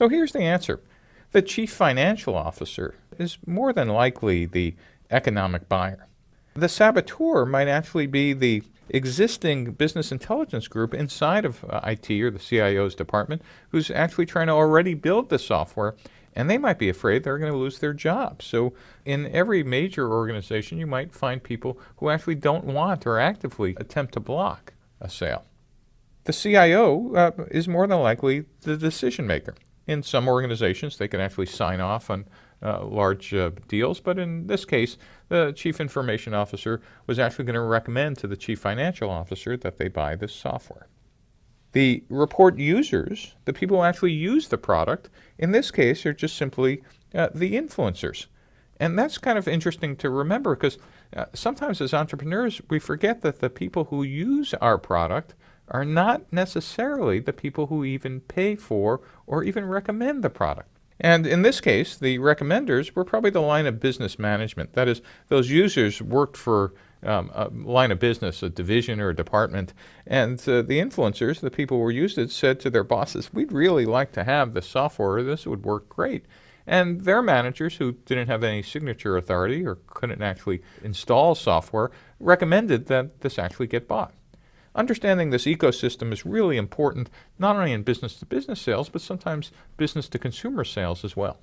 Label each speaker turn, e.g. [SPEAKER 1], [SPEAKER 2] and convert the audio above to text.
[SPEAKER 1] So here's the answer. The chief financial officer is more than likely the economic buyer. The saboteur might actually be the existing business intelligence group inside of uh, IT or the CIO's department who's actually trying to already build the software and they might be afraid they're going to lose their job. So, in every major organization, you might find people who actually don't want or actively attempt to block a sale. The CIO uh, is more than likely the decision maker. In some organizations, they can actually sign off on uh, large uh, deals, but in this case, the chief information officer was actually going to recommend to the chief financial officer that they buy this software. The report users, the people who actually use the product, in this case are just simply uh, the influencers. And that's kind of interesting to remember because uh, sometimes as entrepreneurs, we forget that the people who use our product are not necessarily the people who even pay for or even recommend the product. And in this case, the recommenders were probably the line of business management. That is, those users worked for um, a line of business, a division or a department, and uh, the influencers, the people who used it, said to their bosses, we'd really like to have this software. This would work great. And their managers, who didn't have any signature authority or couldn't actually install software, recommended that this actually get bought. Understanding this ecosystem is really important, not only in business to business sales, but sometimes business to consumer sales as well.